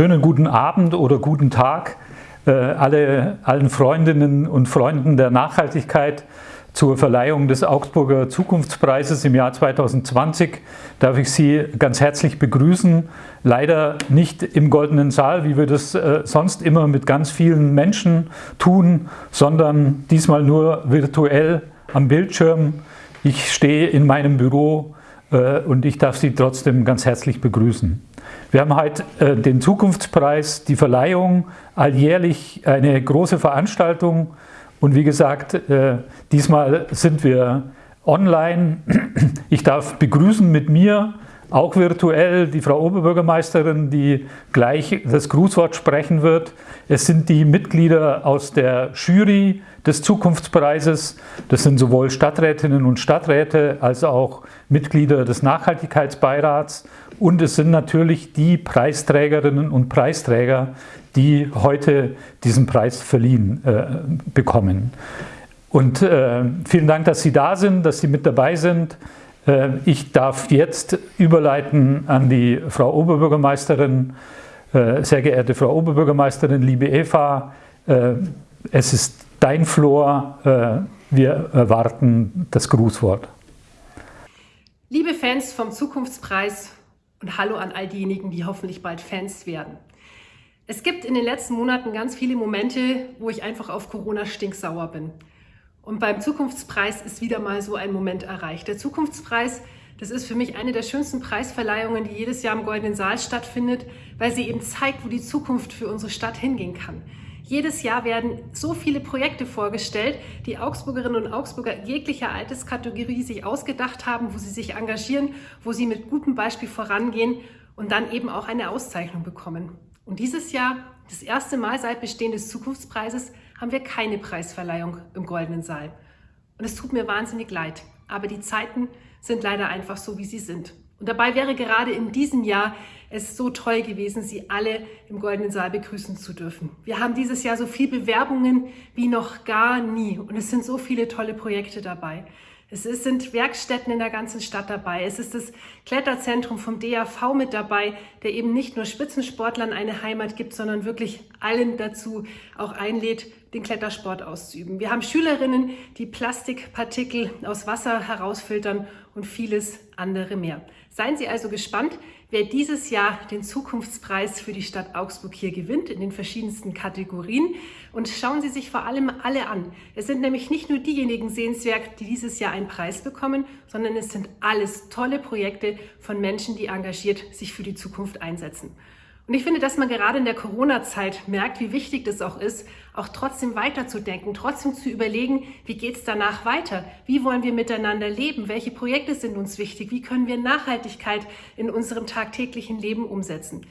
schönen guten Abend oder guten Tag äh, alle, allen Freundinnen und Freunden der Nachhaltigkeit zur Verleihung des Augsburger Zukunftspreises im Jahr 2020 darf ich Sie ganz herzlich begrüßen. Leider nicht im Goldenen Saal, wie wir das äh, sonst immer mit ganz vielen Menschen tun, sondern diesmal nur virtuell am Bildschirm. Ich stehe in meinem Büro äh, und ich darf Sie trotzdem ganz herzlich begrüßen. Wir haben heute äh, den Zukunftspreis, die Verleihung, alljährlich eine große Veranstaltung und wie gesagt, äh, diesmal sind wir online. Ich darf begrüßen mit mir, auch virtuell, die Frau Oberbürgermeisterin, die gleich das Grußwort sprechen wird. Es sind die Mitglieder aus der Jury des Zukunftspreises. Das sind sowohl Stadträtinnen und Stadträte als auch Mitglieder des Nachhaltigkeitsbeirats. Und es sind natürlich die Preisträgerinnen und Preisträger, die heute diesen Preis verliehen äh, bekommen. Und äh, vielen Dank, dass Sie da sind, dass Sie mit dabei sind. Äh, ich darf jetzt überleiten an die Frau Oberbürgermeisterin. Äh, sehr geehrte Frau Oberbürgermeisterin, liebe Eva, äh, es ist dein Flor. Wir erwarten das Grußwort. Liebe Fans vom Zukunftspreis und hallo an all diejenigen, die hoffentlich bald Fans werden. Es gibt in den letzten Monaten ganz viele Momente, wo ich einfach auf Corona stinksauer bin. Und beim Zukunftspreis ist wieder mal so ein Moment erreicht. Der Zukunftspreis, das ist für mich eine der schönsten Preisverleihungen, die jedes Jahr im Goldenen Saal stattfindet, weil sie eben zeigt, wo die Zukunft für unsere Stadt hingehen kann. Jedes Jahr werden so viele Projekte vorgestellt, die Augsburgerinnen und Augsburger jeglicher Alterskategorie sich ausgedacht haben, wo sie sich engagieren, wo sie mit gutem Beispiel vorangehen und dann eben auch eine Auszeichnung bekommen. Und dieses Jahr, das erste Mal seit Bestehen des Zukunftspreises, haben wir keine Preisverleihung im Goldenen Saal. Und es tut mir wahnsinnig leid, aber die Zeiten sind leider einfach so, wie sie sind. Und dabei wäre gerade in diesem Jahr es so toll gewesen, Sie alle im Goldenen Saal begrüßen zu dürfen. Wir haben dieses Jahr so viele Bewerbungen wie noch gar nie und es sind so viele tolle Projekte dabei. Es sind Werkstätten in der ganzen Stadt dabei. Es ist das Kletterzentrum vom DAV mit dabei, der eben nicht nur Spitzensportlern eine Heimat gibt, sondern wirklich allen dazu auch einlädt, den Klettersport auszuüben. Wir haben Schülerinnen, die Plastikpartikel aus Wasser herausfiltern und vieles andere mehr. Seien Sie also gespannt, wer dieses Jahr den Zukunftspreis für die Stadt Augsburg hier gewinnt, in den verschiedensten Kategorien. Und schauen Sie sich vor allem alle an. Es sind nämlich nicht nur diejenigen sehenswert, die dieses Jahr einen Preis bekommen, sondern es sind alles tolle Projekte von Menschen, die engagiert sich für die Zukunft einsetzen. Und ich finde, dass man gerade in der Corona-Zeit merkt, wie wichtig das auch ist, auch trotzdem weiterzudenken, trotzdem zu überlegen, wie geht es danach weiter? Wie wollen wir miteinander leben? Welche Projekte sind uns wichtig? Wie können wir Nachhaltigkeit in unserem tagtäglichen Leben umsetzen?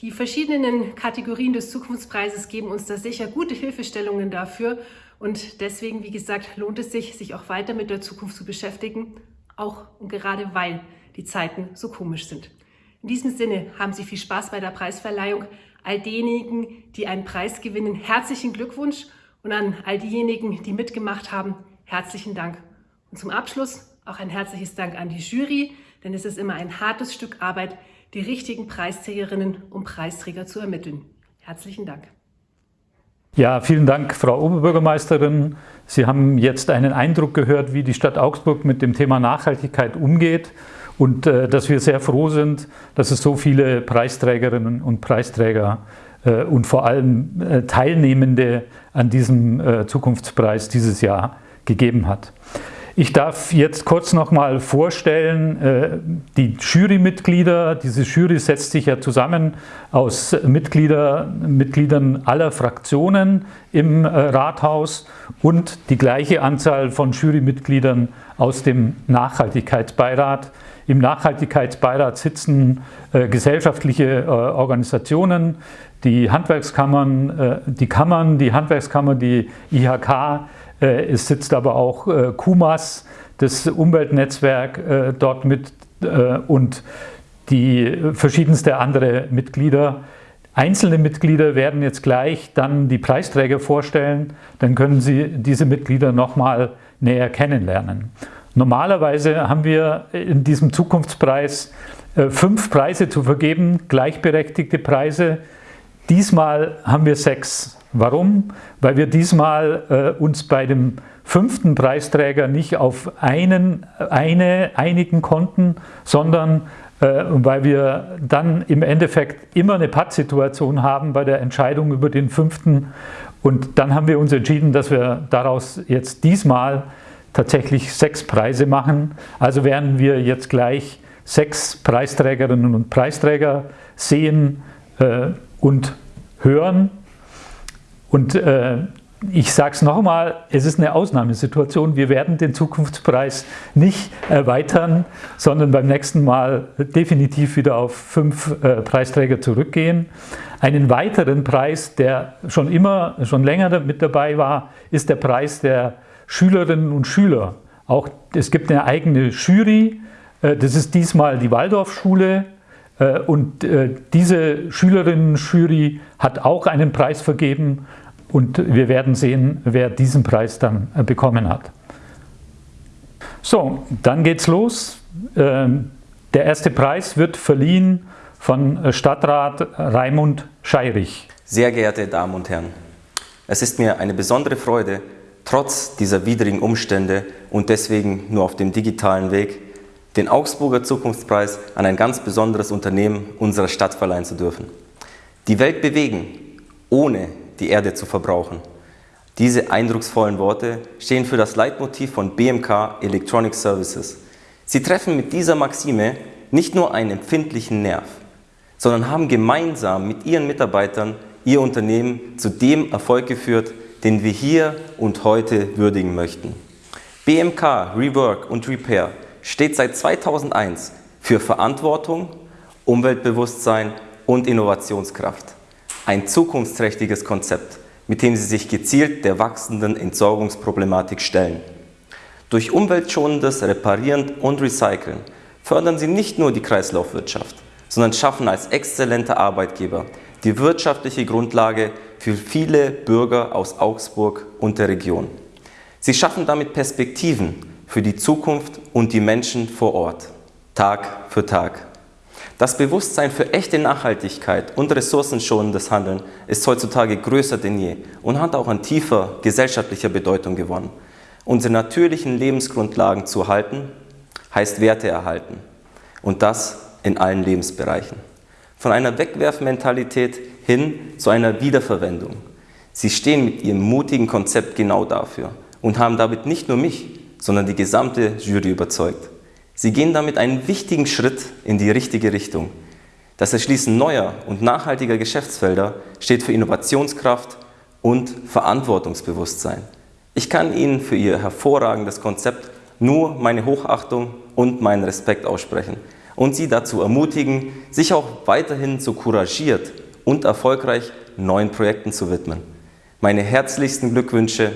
Die verschiedenen Kategorien des Zukunftspreises geben uns da sicher gute Hilfestellungen dafür. Und deswegen, wie gesagt, lohnt es sich, sich auch weiter mit der Zukunft zu beschäftigen, auch und gerade weil die Zeiten so komisch sind. In diesem Sinne haben Sie viel Spaß bei der Preisverleihung. All diejenigen, die einen Preis gewinnen, herzlichen Glückwunsch und an all diejenigen, die mitgemacht haben, herzlichen Dank. Und zum Abschluss auch ein herzliches Dank an die Jury, denn es ist immer ein hartes Stück Arbeit, die richtigen Preisträgerinnen und Preisträger zu ermitteln. Herzlichen Dank. Ja, vielen Dank, Frau Oberbürgermeisterin. Sie haben jetzt einen Eindruck gehört, wie die Stadt Augsburg mit dem Thema Nachhaltigkeit umgeht und äh, dass wir sehr froh sind, dass es so viele Preisträgerinnen und Preisträger äh, und vor allem äh, Teilnehmende an diesem äh, Zukunftspreis dieses Jahr gegeben hat. Ich darf jetzt kurz noch mal vorstellen, äh, die Jurymitglieder. Diese Jury setzt sich ja zusammen aus Mitglieder, Mitgliedern aller Fraktionen im äh, Rathaus und die gleiche Anzahl von Jurymitgliedern aus dem Nachhaltigkeitsbeirat. Im Nachhaltigkeitsbeirat sitzen äh, gesellschaftliche äh, Organisationen, die Handwerkskammern, äh, die Kammern, die Handwerkskammer, die IHK, äh, es sitzt aber auch äh, KUMAS, das Umweltnetzwerk äh, dort mit und die verschiedenste andere Mitglieder. Einzelne Mitglieder werden jetzt gleich dann die Preisträger vorstellen, dann können Sie diese Mitglieder nochmal näher kennenlernen. Normalerweise haben wir in diesem Zukunftspreis fünf Preise zu vergeben, gleichberechtigte Preise, diesmal haben wir sechs. Warum? Weil wir diesmal äh, uns bei dem fünften Preisträger nicht auf einen, eine einigen konnten, sondern äh, weil wir dann im Endeffekt immer eine Pattsituation haben bei der Entscheidung über den fünften. Und dann haben wir uns entschieden, dass wir daraus jetzt diesmal tatsächlich sechs Preise machen. Also werden wir jetzt gleich sechs Preisträgerinnen und Preisträger sehen äh, und hören. Und äh, ich sage es nochmal, es ist eine Ausnahmesituation. Wir werden den Zukunftspreis nicht erweitern, sondern beim nächsten Mal definitiv wieder auf fünf äh, Preisträger zurückgehen. Einen weiteren Preis, der schon immer, schon länger mit dabei war, ist der Preis der Schülerinnen und Schüler. Auch es gibt eine eigene Jury. Äh, das ist diesmal die Waldorfschule. Äh, und äh, diese Schülerinnen-Jury hat auch einen Preis vergeben und wir werden sehen, wer diesen Preis dann bekommen hat. So, dann geht's los. Ähm, der erste Preis wird verliehen von Stadtrat Raimund Scheirich. Sehr geehrte Damen und Herren, es ist mir eine besondere Freude, trotz dieser widrigen Umstände und deswegen nur auf dem digitalen Weg, den Augsburger Zukunftspreis an ein ganz besonderes Unternehmen unserer Stadt verleihen zu dürfen. Die Welt bewegen, ohne die Erde zu verbrauchen. Diese eindrucksvollen Worte stehen für das Leitmotiv von BMK Electronic Services. Sie treffen mit dieser Maxime nicht nur einen empfindlichen Nerv, sondern haben gemeinsam mit ihren Mitarbeitern ihr Unternehmen zu dem Erfolg geführt, den wir hier und heute würdigen möchten. BMK Rework und Repair steht seit 2001 für Verantwortung, Umweltbewusstsein und Innovationskraft. Ein zukunftsträchtiges Konzept, mit dem sie sich gezielt der wachsenden Entsorgungsproblematik stellen. Durch umweltschonendes Reparieren und Recyceln fördern sie nicht nur die Kreislaufwirtschaft, sondern schaffen als exzellente Arbeitgeber die wirtschaftliche Grundlage für viele Bürger aus Augsburg und der Region. Sie schaffen damit Perspektiven für die Zukunft und die Menschen vor Ort, Tag für Tag. Das Bewusstsein für echte Nachhaltigkeit und ressourcenschonendes Handeln ist heutzutage größer denn je und hat auch an tiefer gesellschaftlicher Bedeutung gewonnen. Unsere natürlichen Lebensgrundlagen zu erhalten, heißt Werte erhalten. Und das in allen Lebensbereichen. Von einer Wegwerfmentalität hin zu einer Wiederverwendung. Sie stehen mit ihrem mutigen Konzept genau dafür und haben damit nicht nur mich, sondern die gesamte Jury überzeugt. Sie gehen damit einen wichtigen Schritt in die richtige Richtung. Das Erschließen neuer und nachhaltiger Geschäftsfelder steht für Innovationskraft und Verantwortungsbewusstsein. Ich kann Ihnen für Ihr hervorragendes Konzept nur meine Hochachtung und meinen Respekt aussprechen und Sie dazu ermutigen, sich auch weiterhin so couragiert und erfolgreich neuen Projekten zu widmen. Meine herzlichsten Glückwünsche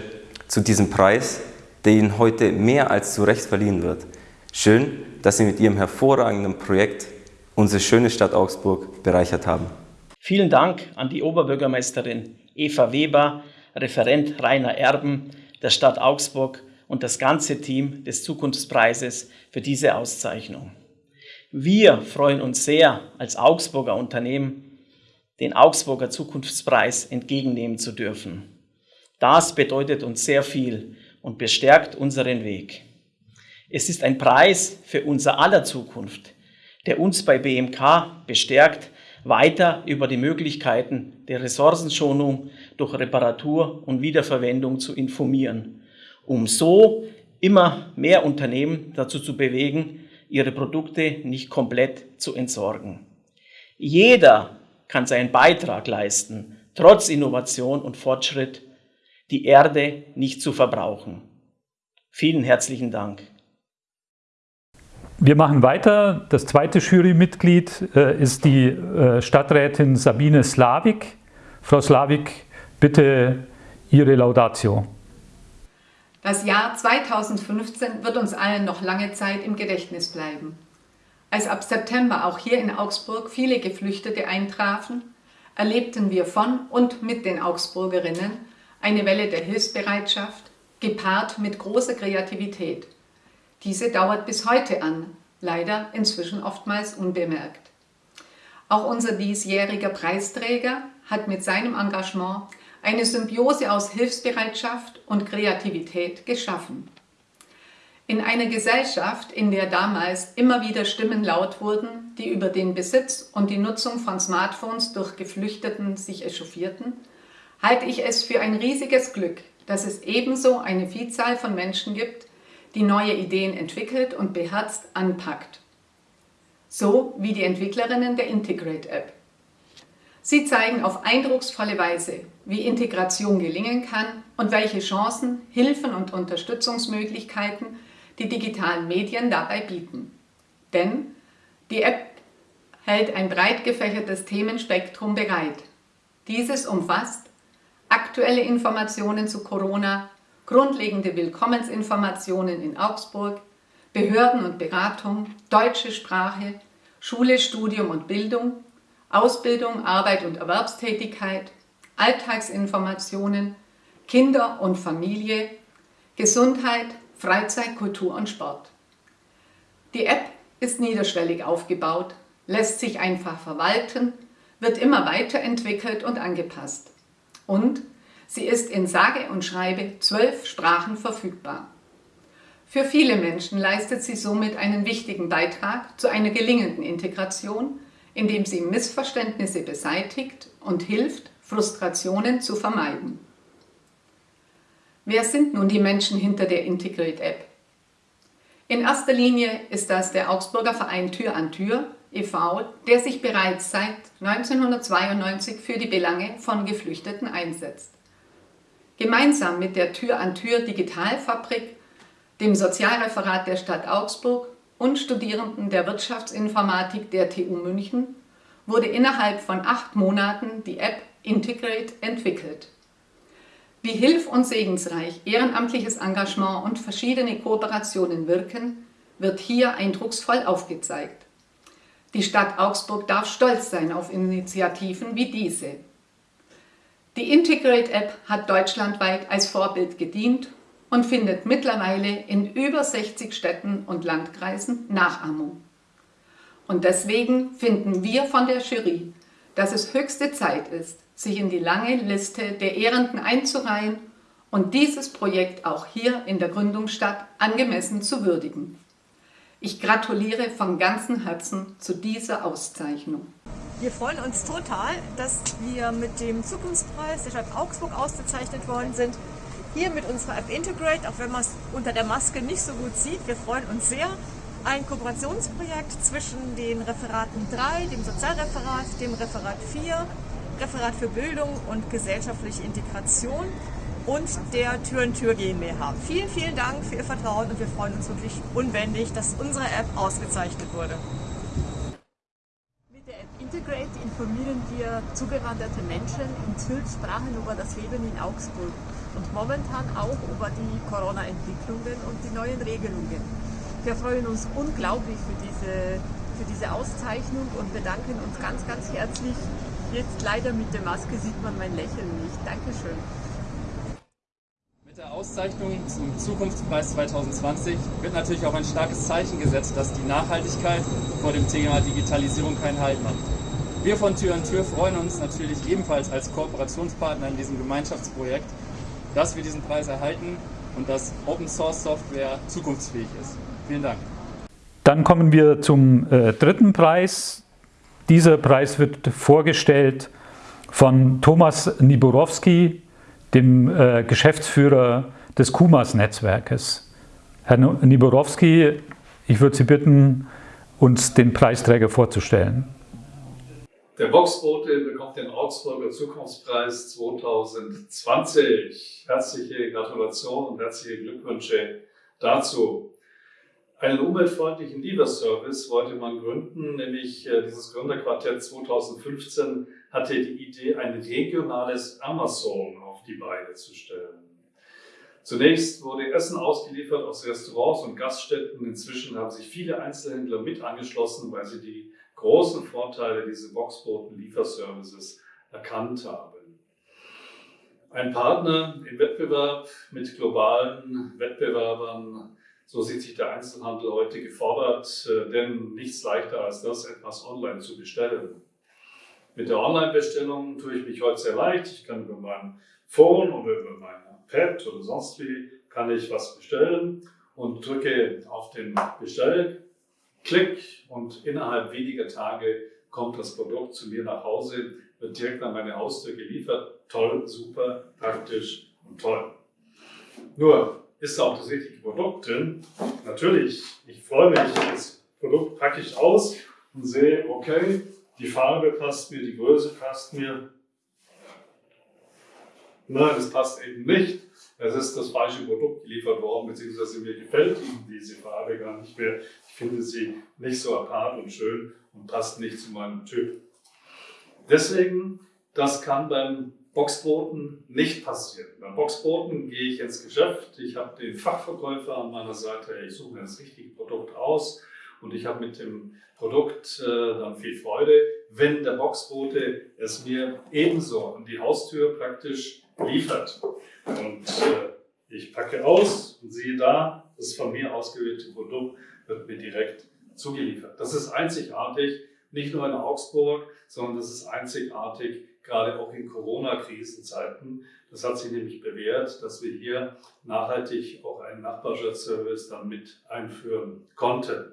zu diesem Preis, der Ihnen heute mehr als zu Recht verliehen wird. Schön, dass Sie mit Ihrem hervorragenden Projekt unsere schöne Stadt Augsburg bereichert haben. Vielen Dank an die Oberbürgermeisterin Eva Weber, Referent Rainer Erben der Stadt Augsburg und das ganze Team des Zukunftspreises für diese Auszeichnung. Wir freuen uns sehr, als Augsburger Unternehmen den Augsburger Zukunftspreis entgegennehmen zu dürfen. Das bedeutet uns sehr viel und bestärkt unseren Weg. Es ist ein Preis für unser aller Zukunft, der uns bei BMK bestärkt, weiter über die Möglichkeiten der Ressourcenschonung durch Reparatur und Wiederverwendung zu informieren, um so immer mehr Unternehmen dazu zu bewegen, ihre Produkte nicht komplett zu entsorgen. Jeder kann seinen Beitrag leisten, trotz Innovation und Fortschritt, die Erde nicht zu verbrauchen. Vielen herzlichen Dank. Wir machen weiter. Das zweite Jurymitglied äh, ist die äh, Stadträtin Sabine Slavik. Frau Slavik, bitte Ihre Laudatio. Das Jahr 2015 wird uns allen noch lange Zeit im Gedächtnis bleiben. Als ab September auch hier in Augsburg viele Geflüchtete eintrafen, erlebten wir von und mit den Augsburgerinnen eine Welle der Hilfsbereitschaft, gepaart mit großer Kreativität. Diese dauert bis heute an, leider inzwischen oftmals unbemerkt. Auch unser diesjähriger Preisträger hat mit seinem Engagement eine Symbiose aus Hilfsbereitschaft und Kreativität geschaffen. In einer Gesellschaft, in der damals immer wieder Stimmen laut wurden, die über den Besitz und die Nutzung von Smartphones durch Geflüchteten sich echauffierten, halte ich es für ein riesiges Glück, dass es ebenso eine Vielzahl von Menschen gibt, die neue Ideen entwickelt und beherzt anpackt. So wie die Entwicklerinnen der Integrate App. Sie zeigen auf eindrucksvolle Weise, wie Integration gelingen kann und welche Chancen, Hilfen und Unterstützungsmöglichkeiten die digitalen Medien dabei bieten. Denn die App hält ein breit gefächertes Themenspektrum bereit. Dieses umfasst aktuelle Informationen zu Corona, grundlegende Willkommensinformationen in Augsburg, Behörden und Beratung, deutsche Sprache, Schule, Studium und Bildung, Ausbildung, Arbeit und Erwerbstätigkeit, Alltagsinformationen, Kinder und Familie, Gesundheit, Freizeit, Kultur und Sport. Die App ist niederschwellig aufgebaut, lässt sich einfach verwalten, wird immer weiterentwickelt und angepasst. Und sie ist in sage und schreibe zwölf Sprachen verfügbar. Für viele Menschen leistet sie somit einen wichtigen Beitrag zu einer gelingenden Integration, indem sie Missverständnisse beseitigt und hilft, Frustrationen zu vermeiden. Wer sind nun die Menschen hinter der Integrate App? In erster Linie ist das der Augsburger Verein Tür an Tür e.V., der sich bereits seit 1992 für die Belange von Geflüchteten einsetzt. Gemeinsam mit der Tür an Tür Digitalfabrik, dem Sozialreferat der Stadt Augsburg und Studierenden der Wirtschaftsinformatik der TU München wurde innerhalb von acht Monaten die App Integrate entwickelt. Wie hilf- und segensreich ehrenamtliches Engagement und verschiedene Kooperationen wirken, wird hier eindrucksvoll aufgezeigt. Die Stadt Augsburg darf stolz sein auf Initiativen wie diese. Die Integrate App hat deutschlandweit als Vorbild gedient und findet mittlerweile in über 60 Städten und Landkreisen Nachahmung. Und deswegen finden wir von der Jury, dass es höchste Zeit ist, sich in die lange Liste der Ehrenden einzureihen und dieses Projekt auch hier in der Gründungsstadt angemessen zu würdigen. Ich gratuliere von ganzem Herzen zu dieser Auszeichnung. Wir freuen uns total, dass wir mit dem Zukunftspreis der Stadt Augsburg ausgezeichnet worden sind. Hier mit unserer App Integrate, auch wenn man es unter der Maske nicht so gut sieht. Wir freuen uns sehr. Ein Kooperationsprojekt zwischen den Referaten 3, dem Sozialreferat, dem Referat 4 Referat für Bildung und gesellschaftliche Integration und der Tür in Tür GmbH. Vielen, vielen Dank für Ihr Vertrauen und wir freuen uns wirklich unbändig, dass unsere App ausgezeichnet wurde. Mit der App Integrate informieren wir zugewanderte Menschen in zwölf Sprachen über das Leben in Augsburg und momentan auch über die Corona-Entwicklungen und die neuen Regelungen. Wir freuen uns unglaublich für diese, für diese Auszeichnung und bedanken uns ganz, ganz herzlich Jetzt leider mit der Maske sieht man mein Lächeln nicht. Dankeschön. Mit der Auszeichnung zum Zukunftspreis 2020 wird natürlich auch ein starkes Zeichen gesetzt, dass die Nachhaltigkeit vor dem Thema Digitalisierung keinen Halt macht. Wir von Tür an Tür freuen uns natürlich ebenfalls als Kooperationspartner in diesem Gemeinschaftsprojekt, dass wir diesen Preis erhalten und dass Open Source Software zukunftsfähig ist. Vielen Dank. Dann kommen wir zum äh, dritten Preis, dieser Preis wird vorgestellt von Thomas Niborowski, dem äh, Geschäftsführer des KUMAS-Netzwerkes. Herr Niborowski, ich würde Sie bitten, uns den Preisträger vorzustellen. Der Boxbote bekommt den Augsburger Zukunftspreis 2020. Herzliche Gratulation und herzliche Glückwünsche dazu. Einen umweltfreundlichen Lieferservice wollte man gründen, nämlich äh, dieses Gründerquartett 2015 hatte die Idee, ein regionales Amazon auf die Beine zu stellen. Zunächst wurde Essen ausgeliefert aus Restaurants und Gaststätten. Inzwischen haben sich viele Einzelhändler mit angeschlossen, weil sie die großen Vorteile dieses Boxboten-Lieferservices erkannt haben. Ein Partner im Wettbewerb mit globalen Wettbewerbern so sieht sich der Einzelhandel heute gefordert, äh, denn nichts leichter als das, etwas online zu bestellen. Mit der Online-Bestellung tue ich mich heute sehr leicht. Ich kann über mein Phone oder über mein Pad oder sonst wie kann ich was bestellen und drücke auf den Bestellklick und innerhalb weniger Tage kommt das Produkt zu mir nach Hause, wird direkt an meine Haustür geliefert. Toll, super, praktisch und toll. Nur ist auch das richtige Produkt drin. Natürlich, ich freue mich, das Produkt packe ich aus und sehe, okay, die Farbe passt mir, die Größe passt mir. Nein, das passt eben nicht. Es ist das falsche Produkt geliefert worden, beziehungsweise mir gefällt Ihnen diese Farbe gar nicht mehr. Ich finde sie nicht so apart und schön und passt nicht zu meinem Typ. Deswegen, das kann beim Boxboten nicht passieren. Beim Boxboten gehe ich ins Geschäft, ich habe den Fachverkäufer an meiner Seite, ich suche mir das richtige Produkt aus und ich habe mit dem Produkt äh, dann viel Freude, wenn der Boxbote es mir ebenso an die Haustür praktisch liefert. Und äh, ich packe aus und sehe da, das von mir ausgewählte Produkt wird mir direkt zugeliefert. Das ist einzigartig, nicht nur in Augsburg, sondern das ist einzigartig gerade auch in Corona-Krisenzeiten. Das hat sich nämlich bewährt, dass wir hier nachhaltig auch einen Nachbarschaftsservice dann mit einführen konnten.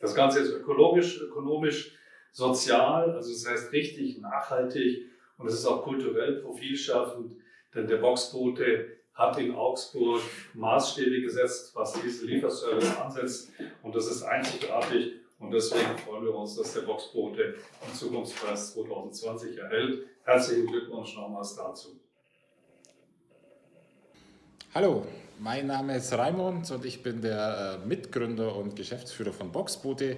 Das Ganze ist ökologisch, ökonomisch, sozial, also das heißt richtig nachhaltig und es ist auch kulturell profilschaffend, denn der Boxbote hat in Augsburg Maßstäbe gesetzt, was diesen Lieferservice ansetzt und das ist einzigartig und deswegen freuen wir uns, dass der Boxbote den Zukunftspreis 2020 erhält. Herzlichen Glückwunsch nochmals dazu. Hallo, mein Name ist Raimund und ich bin der äh, Mitgründer und Geschäftsführer von Boxboote.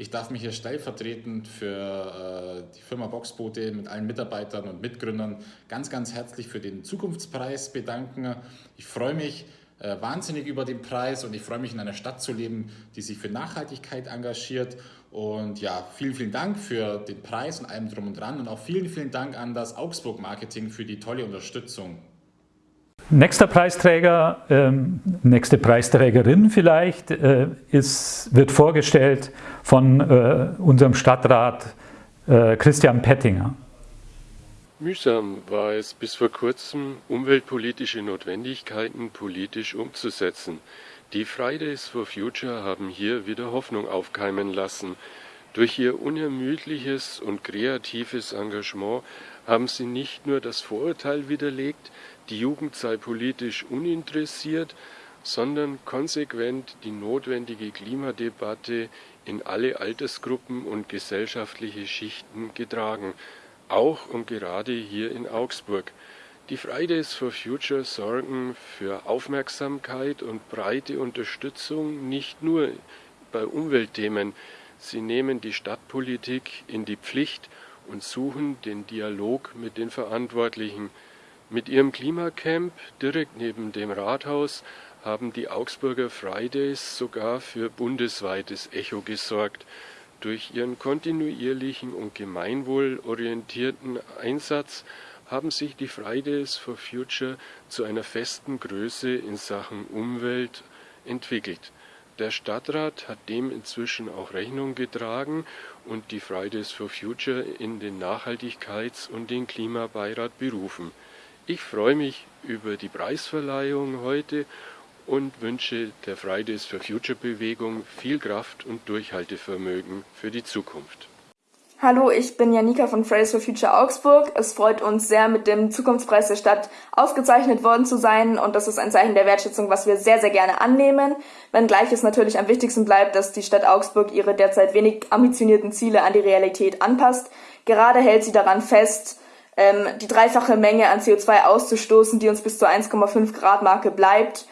Ich darf mich hier stellvertretend für äh, die Firma Boxboote mit allen Mitarbeitern und Mitgründern ganz, ganz herzlich für den Zukunftspreis bedanken. Ich freue mich äh, wahnsinnig über den Preis und ich freue mich in einer Stadt zu leben, die sich für Nachhaltigkeit engagiert. Und ja, vielen, vielen Dank für den Preis und allem drum und dran und auch vielen, vielen Dank an das Augsburg Marketing für die tolle Unterstützung. Nächster Preisträger, ähm, nächste Preisträgerin vielleicht, äh, ist, wird vorgestellt von äh, unserem Stadtrat äh, Christian Pettinger. Mühsam war es bis vor kurzem, umweltpolitische Notwendigkeiten politisch umzusetzen. Die Fridays for Future haben hier wieder Hoffnung aufkeimen lassen. Durch ihr unermüdliches und kreatives Engagement haben sie nicht nur das Vorurteil widerlegt, die Jugend sei politisch uninteressiert, sondern konsequent die notwendige Klimadebatte in alle Altersgruppen und gesellschaftliche Schichten getragen, auch und gerade hier in Augsburg. Die Fridays for Future sorgen für Aufmerksamkeit und breite Unterstützung nicht nur bei Umweltthemen, sie nehmen die Stadtpolitik in die Pflicht und suchen den Dialog mit den Verantwortlichen. Mit ihrem Klimacamp direkt neben dem Rathaus haben die Augsburger Fridays sogar für bundesweites Echo gesorgt. Durch ihren kontinuierlichen und gemeinwohlorientierten Einsatz haben sich die Fridays for Future zu einer festen Größe in Sachen Umwelt entwickelt. Der Stadtrat hat dem inzwischen auch Rechnung getragen und die Fridays for Future in den Nachhaltigkeits- und den Klimabeirat berufen. Ich freue mich über die Preisverleihung heute und wünsche der Fridays for Future Bewegung viel Kraft und Durchhaltevermögen für die Zukunft. Hallo, ich bin Janika von Fridays for Future Augsburg. Es freut uns sehr, mit dem Zukunftspreis der Stadt ausgezeichnet worden zu sein und das ist ein Zeichen der Wertschätzung, was wir sehr, sehr gerne annehmen. Wenngleich es natürlich am wichtigsten bleibt, dass die Stadt Augsburg ihre derzeit wenig ambitionierten Ziele an die Realität anpasst. Gerade hält sie daran fest, ähm, die dreifache Menge an CO2 auszustoßen, die uns bis zur 1,5 Grad Marke bleibt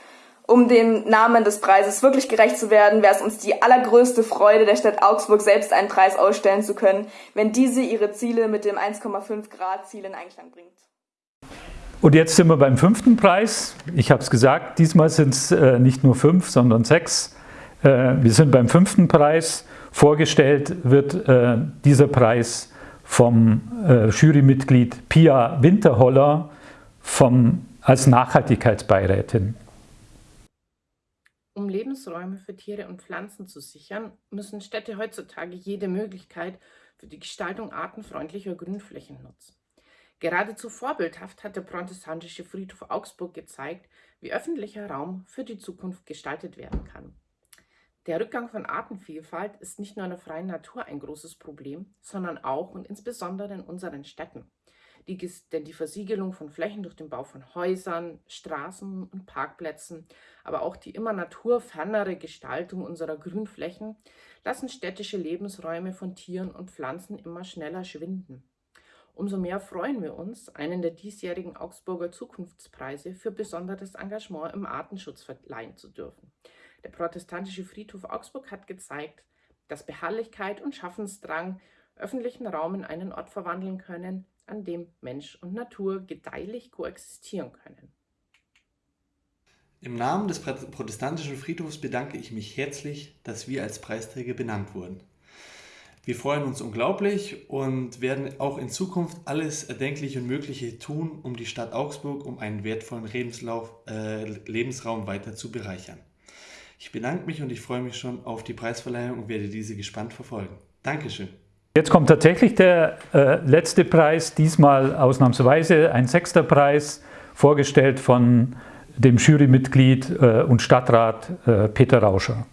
um dem Namen des Preises wirklich gerecht zu werden, wäre es uns die allergrößte Freude, der Stadt Augsburg selbst einen Preis ausstellen zu können, wenn diese ihre Ziele mit dem 1,5 Grad Ziel in Einklang bringt. Und jetzt sind wir beim fünften Preis. Ich habe es gesagt, diesmal sind es äh, nicht nur fünf, sondern sechs. Äh, wir sind beim fünften Preis. Vorgestellt wird äh, dieser Preis vom äh, Jurymitglied Pia Winterholler vom, als Nachhaltigkeitsbeirätin. Um Lebensräume für Tiere und Pflanzen zu sichern, müssen Städte heutzutage jede Möglichkeit für die Gestaltung artenfreundlicher Grünflächen nutzen. Geradezu vorbildhaft hat der protestantische Friedhof Augsburg gezeigt, wie öffentlicher Raum für die Zukunft gestaltet werden kann. Der Rückgang von Artenvielfalt ist nicht nur in der freien Natur ein großes Problem, sondern auch und insbesondere in unseren Städten. Die, denn die Versiegelung von Flächen durch den Bau von Häusern, Straßen und Parkplätzen, aber auch die immer naturfernere Gestaltung unserer Grünflächen lassen städtische Lebensräume von Tieren und Pflanzen immer schneller schwinden. Umso mehr freuen wir uns, einen der diesjährigen Augsburger Zukunftspreise für besonderes Engagement im Artenschutz verleihen zu dürfen. Der protestantische Friedhof Augsburg hat gezeigt, dass Beharrlichkeit und Schaffensdrang öffentlichen Raum in einen Ort verwandeln können, an dem Mensch und Natur gedeihlich koexistieren können. Im Namen des protestantischen Friedhofs bedanke ich mich herzlich, dass wir als Preisträger benannt wurden. Wir freuen uns unglaublich und werden auch in Zukunft alles Erdenkliche und Mögliche tun, um die Stadt Augsburg um einen wertvollen Lebenslauf, äh, Lebensraum weiter zu bereichern. Ich bedanke mich und ich freue mich schon auf die Preisverleihung und werde diese gespannt verfolgen. Dankeschön. Jetzt kommt tatsächlich der äh, letzte Preis, diesmal ausnahmsweise ein sechster Preis, vorgestellt von dem Jurymitglied äh, und Stadtrat äh, Peter Rauscher.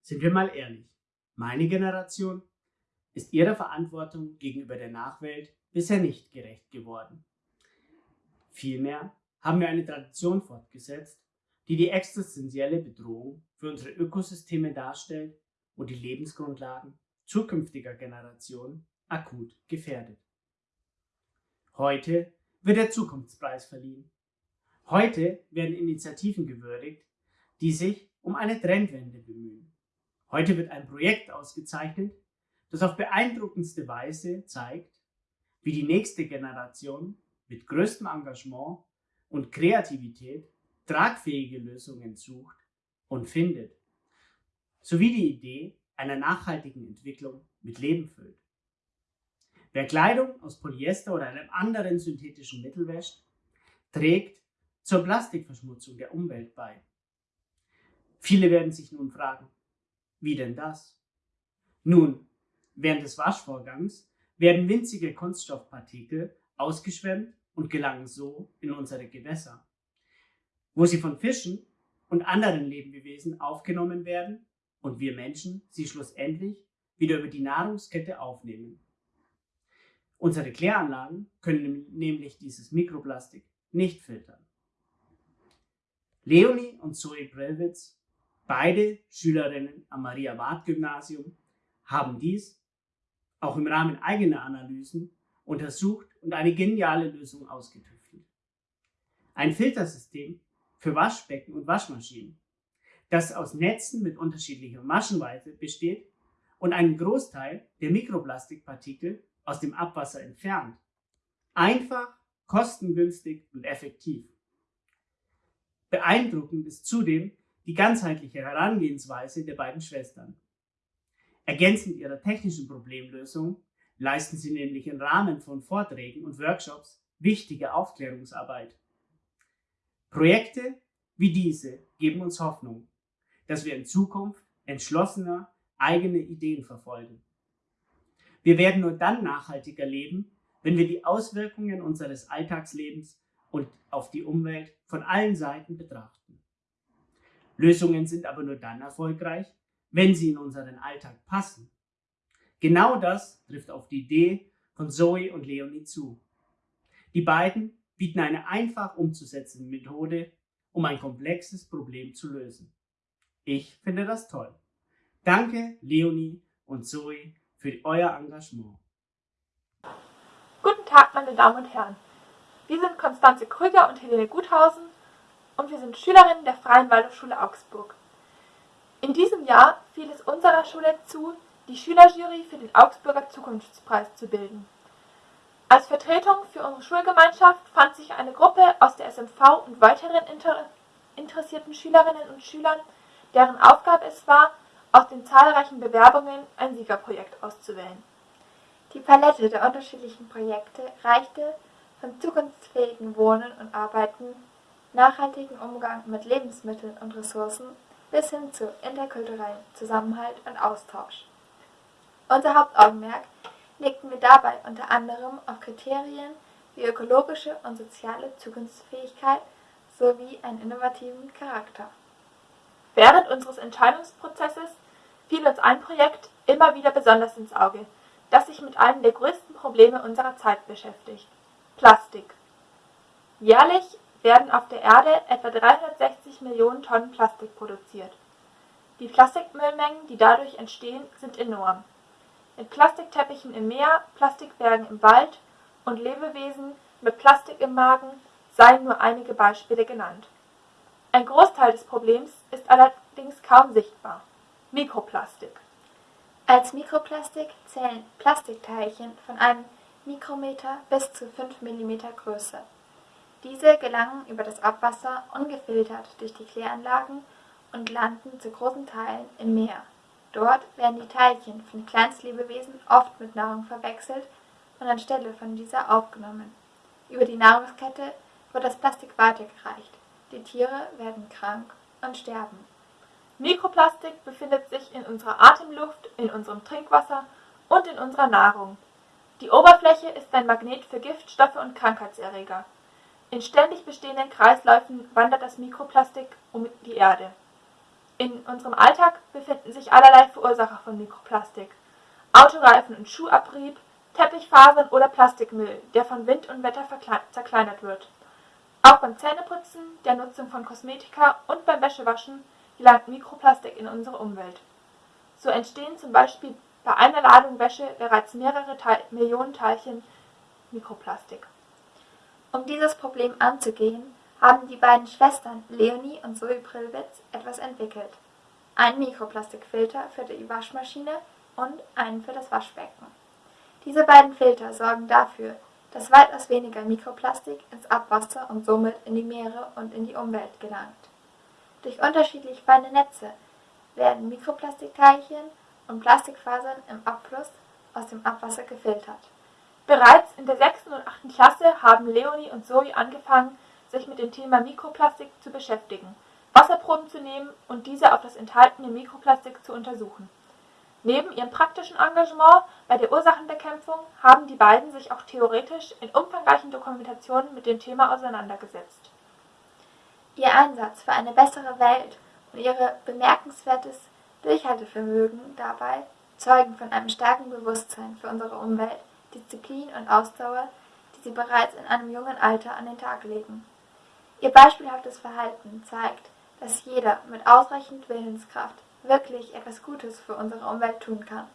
Sind wir mal ehrlich, meine Generation ist ihrer Verantwortung gegenüber der Nachwelt bisher nicht gerecht geworden. Vielmehr haben wir eine Tradition fortgesetzt, die die existenzielle Bedrohung für unsere Ökosysteme darstellt und die Lebensgrundlagen zukünftiger Generationen akut gefährdet. Heute wird der Zukunftspreis verliehen. Heute werden Initiativen gewürdigt, die sich um eine Trendwende bemühen. Heute wird ein Projekt ausgezeichnet, das auf beeindruckendste Weise zeigt, wie die nächste Generation mit größtem Engagement und Kreativität tragfähige Lösungen sucht und findet, sowie die Idee einer nachhaltigen Entwicklung mit Leben füllt. Wer Kleidung aus Polyester oder einem anderen synthetischen Mittel wäscht, trägt zur Plastikverschmutzung der Umwelt bei. Viele werden sich nun fragen, wie denn das? Nun, während des Waschvorgangs werden winzige Kunststoffpartikel ausgeschwemmt und gelangen so in unsere Gewässer, wo sie von Fischen und anderen Lebewesen aufgenommen werden und wir Menschen sie schlussendlich wieder über die Nahrungskette aufnehmen. Unsere Kläranlagen können nämlich dieses Mikroplastik nicht filtern. Leonie und Zoe Brelwitz Beide Schülerinnen am Maria-Ward-Gymnasium haben dies auch im Rahmen eigener Analysen untersucht und eine geniale Lösung ausgetüftelt. Ein Filtersystem für Waschbecken und Waschmaschinen, das aus Netzen mit unterschiedlicher Maschenweite besteht und einen Großteil der Mikroplastikpartikel aus dem Abwasser entfernt. Einfach, kostengünstig und effektiv. Beeindruckend ist zudem die ganzheitliche Herangehensweise der beiden Schwestern. Ergänzend ihrer technischen Problemlösung leisten sie nämlich im Rahmen von Vorträgen und Workshops wichtige Aufklärungsarbeit. Projekte wie diese geben uns Hoffnung, dass wir in Zukunft entschlossener eigene Ideen verfolgen. Wir werden nur dann nachhaltiger leben, wenn wir die Auswirkungen unseres Alltagslebens und auf die Umwelt von allen Seiten betrachten. Lösungen sind aber nur dann erfolgreich, wenn sie in unseren Alltag passen. Genau das trifft auf die Idee von Zoe und Leonie zu. Die beiden bieten eine einfach umzusetzende Methode, um ein komplexes Problem zu lösen. Ich finde das toll. Danke, Leonie und Zoe, für euer Engagement. Guten Tag, meine Damen und Herren. Wir sind Konstanze Krüger und Helene Guthausen und wir sind Schülerinnen der Freien Waldorfschule Augsburg. In diesem Jahr fiel es unserer Schule zu, die Schülerjury für den Augsburger Zukunftspreis zu bilden. Als Vertretung für unsere Schulgemeinschaft fand sich eine Gruppe aus der SMV und weiteren inter interessierten Schülerinnen und Schülern, deren Aufgabe es war, aus den zahlreichen Bewerbungen ein Siegerprojekt auszuwählen. Die Palette der unterschiedlichen Projekte reichte von zukunftsfähigen Wohnen und Arbeiten nachhaltigen Umgang mit Lebensmitteln und Ressourcen bis hin zu interkulturellem Zusammenhalt und Austausch. Unser Hauptaugenmerk legten wir dabei unter anderem auf Kriterien wie ökologische und soziale Zukunftsfähigkeit sowie einen innovativen Charakter. Während unseres Entscheidungsprozesses fiel uns ein Projekt immer wieder besonders ins Auge, das sich mit einem der größten Probleme unserer Zeit beschäftigt: Plastik. Jährlich werden auf der Erde etwa 360 Millionen Tonnen Plastik produziert. Die Plastikmüllmengen, die dadurch entstehen, sind enorm. Mit Plastikteppichen im Meer, Plastikbergen im Wald und Lebewesen mit Plastik im Magen seien nur einige Beispiele genannt. Ein Großteil des Problems ist allerdings kaum sichtbar: Mikroplastik. Als Mikroplastik zählen Plastikteilchen von einem Mikrometer bis zu 5 mm Größe. Diese gelangen über das Abwasser ungefiltert durch die Kläranlagen und landen zu großen Teilen im Meer. Dort werden die Teilchen von Kleinstlebewesen oft mit Nahrung verwechselt und anstelle von dieser aufgenommen. Über die Nahrungskette wird das Plastik weitergereicht. Die Tiere werden krank und sterben. Mikroplastik befindet sich in unserer Atemluft, in unserem Trinkwasser und in unserer Nahrung. Die Oberfläche ist ein Magnet für Giftstoffe und Krankheitserreger. In ständig bestehenden Kreisläufen wandert das Mikroplastik um die Erde. In unserem Alltag befinden sich allerlei Verursacher von Mikroplastik: Autoreifen und Schuhabrieb, Teppichfasern oder Plastikmüll, der von Wind und Wetter zerkleinert wird. Auch beim Zähneputzen, der Nutzung von Kosmetika und beim Wäschewaschen gelangt Mikroplastik in unsere Umwelt. So entstehen zum Beispiel bei einer Ladung Wäsche bereits mehrere Millionen Teilchen Mikroplastik. Um dieses Problem anzugehen, haben die beiden Schwestern Leonie und Zoe Prillwitz etwas entwickelt: einen Mikroplastikfilter für die Waschmaschine und einen für das Waschbecken. Diese beiden Filter sorgen dafür, dass weitaus weniger Mikroplastik ins Abwasser und somit in die Meere und in die Umwelt gelangt. Durch unterschiedlich feine Netze werden Mikroplastikteilchen und Plastikfasern im Abfluss aus dem Abwasser gefiltert. Bereits in der sechsten und achten Klasse haben Leonie und Zoe angefangen sich mit dem Thema Mikroplastik zu beschäftigen, Wasserproben zu nehmen und diese auf das enthaltene Mikroplastik zu untersuchen. Neben ihrem praktischen Engagement bei der Ursachenbekämpfung haben die beiden sich auch theoretisch in umfangreichen Dokumentationen mit dem Thema auseinandergesetzt. Ihr Einsatz für eine bessere Welt und ihr bemerkenswertes Durchhaltevermögen dabei zeugen von einem starken Bewusstsein für unsere Umwelt, Disziplin und Ausdauer, die sie bereits in einem jungen Alter an den Tag legen. Ihr beispielhaftes Verhalten zeigt, dass jeder mit ausreichend Willenskraft wirklich etwas Gutes für unsere Umwelt tun kann.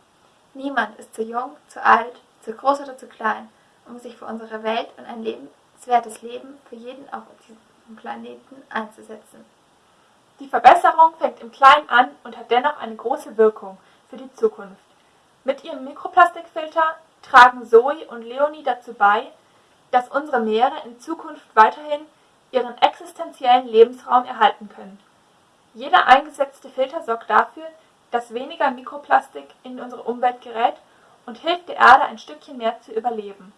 Niemand ist zu jung, zu alt, zu groß oder zu klein, um sich für unsere Welt und ein lebenswertes Leben für jeden auf diesem Planeten einzusetzen. Die Verbesserung fängt im Kleinen an und hat dennoch eine große Wirkung für die Zukunft. Mit ihrem Mikroplastikfilter tragen Zoe und Leonie dazu bei, dass unsere Meere in Zukunft weiterhin ihren existenziellen Lebensraum erhalten können. Jeder eingesetzte Filter sorgt dafür, dass weniger Mikroplastik in unsere Umwelt gerät und hilft der Erde ein Stückchen mehr zu überleben.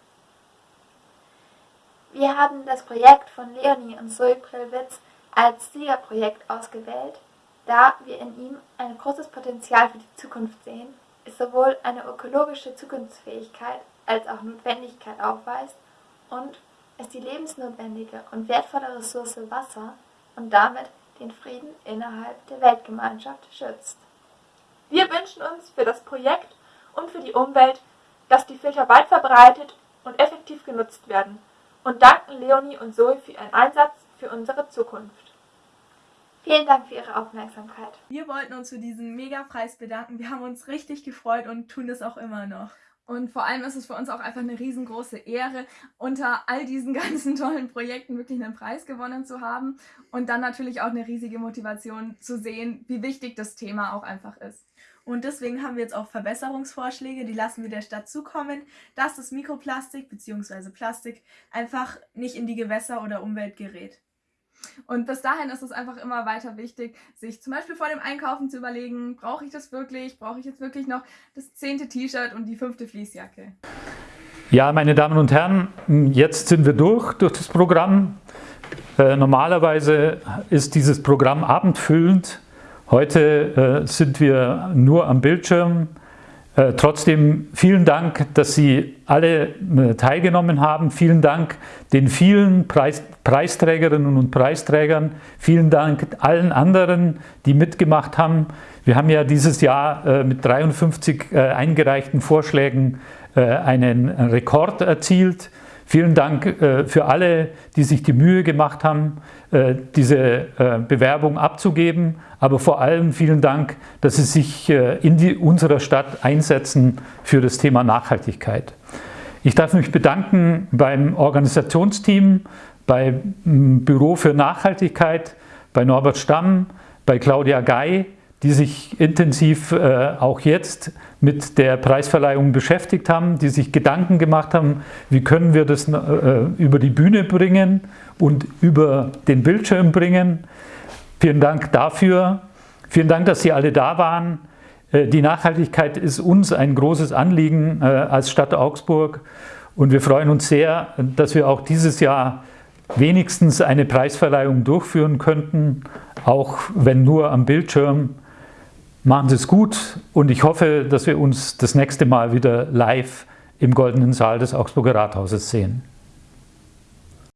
Wir haben das Projekt von Leonie und Zoe Prillwitz als Siegerprojekt ausgewählt, da wir in ihm ein großes Potenzial für die Zukunft sehen, es sowohl eine ökologische Zukunftsfähigkeit als auch Notwendigkeit aufweist und es die lebensnotwendige und wertvolle Ressource Wasser und damit den Frieden innerhalb der Weltgemeinschaft schützt. Wir wünschen uns für das Projekt und für die Umwelt, dass die Filter weit verbreitet und effektiv genutzt werden und danken Leonie und Zoe für ihren Einsatz für unsere Zukunft. Vielen Dank für Ihre Aufmerksamkeit. Wir wollten uns für diesen Megapreis bedanken. Wir haben uns richtig gefreut und tun es auch immer noch. Und vor allem ist es für uns auch einfach eine riesengroße Ehre, unter all diesen ganzen tollen Projekten wirklich einen Preis gewonnen zu haben und dann natürlich auch eine riesige Motivation zu sehen, wie wichtig das Thema auch einfach ist. Und deswegen haben wir jetzt auch Verbesserungsvorschläge, die lassen wir der Stadt zukommen, dass das Mikroplastik bzw. Plastik einfach nicht in die Gewässer oder Umwelt gerät. Und bis dahin ist es einfach immer weiter wichtig, sich zum Beispiel vor dem Einkaufen zu überlegen, brauche ich das wirklich? Brauche ich jetzt wirklich noch das zehnte T-Shirt und die fünfte Fließjacke? Ja, meine Damen und Herren, jetzt sind wir durch, durch das Programm. Äh, normalerweise ist dieses Programm abendfüllend. Heute äh, sind wir nur am Bildschirm. Äh, trotzdem vielen Dank, dass Sie alle äh, teilgenommen haben. Vielen Dank den vielen Preis, Preisträgerinnen und Preisträgern. Vielen Dank allen anderen, die mitgemacht haben. Wir haben ja dieses Jahr äh, mit 53 äh, eingereichten Vorschlägen einen Rekord erzielt. Vielen Dank äh, für alle, die sich die Mühe gemacht haben, äh, diese äh, Bewerbung abzugeben. Aber vor allem vielen Dank, dass Sie sich in die, unserer Stadt einsetzen für das Thema Nachhaltigkeit. Ich darf mich bedanken beim Organisationsteam, beim Büro für Nachhaltigkeit, bei Norbert Stamm, bei Claudia Gei, die sich intensiv äh, auch jetzt mit der Preisverleihung beschäftigt haben, die sich Gedanken gemacht haben, wie können wir das äh, über die Bühne bringen und über den Bildschirm bringen. Vielen Dank dafür. Vielen Dank, dass Sie alle da waren. Äh, die Nachhaltigkeit ist uns ein großes Anliegen äh, als Stadt Augsburg und wir freuen uns sehr, dass wir auch dieses Jahr wenigstens eine Preisverleihung durchführen könnten, auch wenn nur am Bildschirm. Machen Sie es gut und ich hoffe, dass wir uns das nächste Mal wieder live im Goldenen Saal des Augsburger Rathauses sehen.